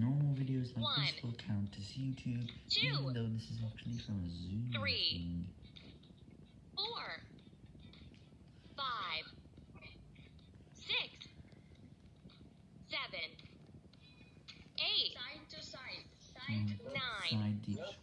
normal videos like One. this will count as YouTube, Two. even though this is actually from a Zoom Three. thing. four, five, six, seven, eight, Side to side. Mm, Side. Nine. Side dish.